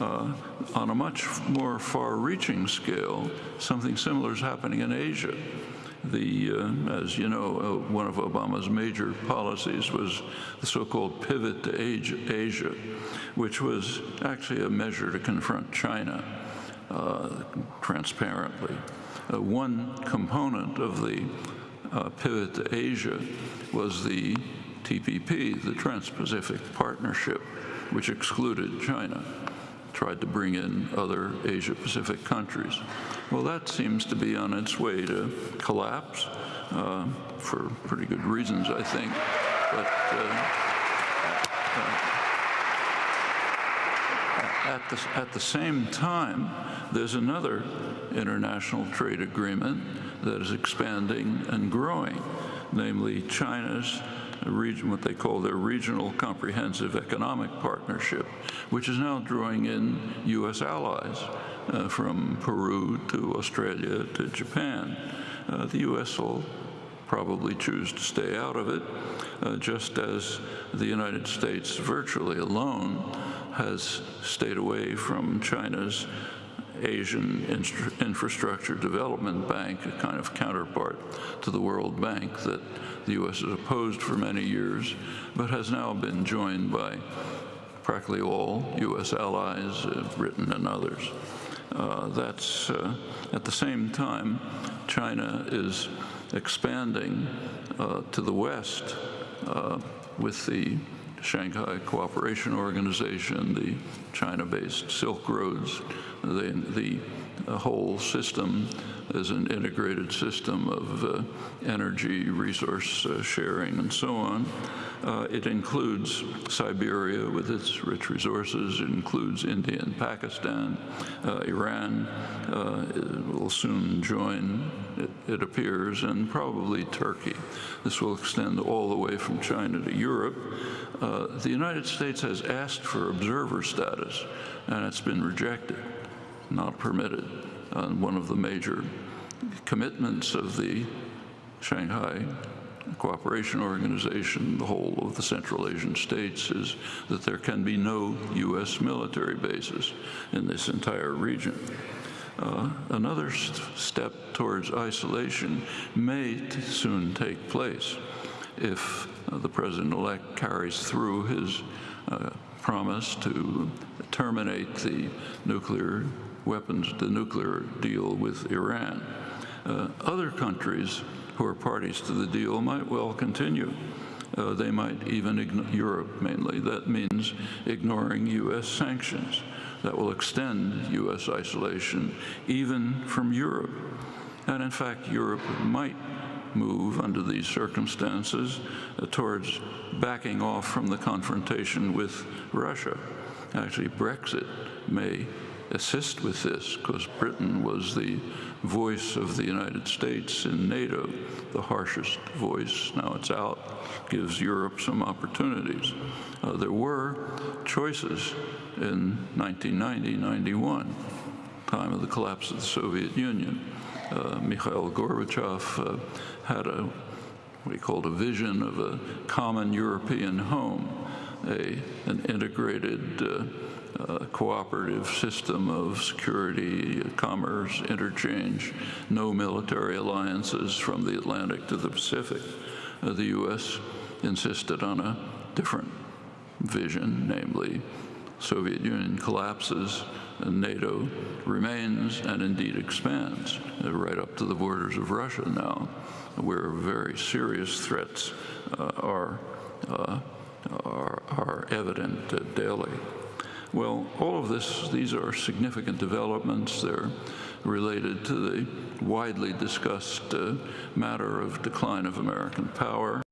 Uh, on a much more far-reaching scale, something similar is happening in Asia. The, uh, as you know, uh, one of Obama's major policies was the so-called pivot to Asia, which was actually a measure to confront China uh, transparently. Uh, one component of the uh, pivot to Asia was the TPP, the Trans-Pacific Partnership, which excluded China tried to bring in other Asia-Pacific countries. Well, that seems to be on its way to collapse uh, for pretty good reasons, I think. But uh, uh, at, the, at the same time, there's another international trade agreement that is expanding and growing, namely China's region, what they call their Regional Comprehensive Economic Partnership, which is now drawing in U.S. allies uh, from Peru to Australia to Japan. Uh, the U.S. will probably choose to stay out of it, uh, just as the United States virtually alone has stayed away from China's Asian Infrastructure Development Bank, a kind of counterpart to the World Bank that the U.S. has opposed for many years, but has now been joined by practically all U.S. allies, uh, Britain and others. Uh, that's uh, at the same time, China is expanding uh, to the west uh, with the Shanghai Cooperation Organization, the China-based Silk Roads, the, the, whole system is an integrated system of uh, energy, resource uh, sharing, and so on. Uh, it includes Siberia with its rich resources. It includes India and Pakistan. Uh, Iran uh, will soon join, it, it, appears, and probably Turkey. This will extend all the way from China to Europe. Uh, the United States has asked for observer status, and it's been rejected, not permitted. one of the major commitments of the Shanghai Cooperation Organization, the whole of the Central Asian states, is that there can be no U.S. military bases in this entire region. Uh, another st step towards isolation may soon take place if uh, the president-elect carries through his uh, promise to terminate the nuclear weapons, the nuclear deal with Iran. Uh, other countries who are parties to the deal might well continue. Uh, they might even ignore Europe mainly. That means ignoring U.S. sanctions. That will extend U.S. isolation even from Europe. And in fact, Europe might move under these circumstances uh, towards backing off from the confrontation with Russia. Actually, Brexit may assist with this because Britain was the voice of the United States in NATO, the harshest voice. Now it's out, gives Europe some opportunities. Uh, there were choices in 1990-91, time of the collapse of the Soviet Union. Uh, Mikhail Gorbachev uh, had a what he called a vision of a common European home, a, an integrated uh, uh, cooperative system of security, commerce, interchange, no military alliances from the Atlantic to the Pacific. Uh, the U.S. insisted on a different vision, namely Soviet Union collapses and NATO remains and indeed expands uh, right up to the borders of Russia now, where very serious threats uh, are, uh, are, are evident daily. Well, all of this, these are significant developments. They're related to the widely discussed uh, matter of decline of American power.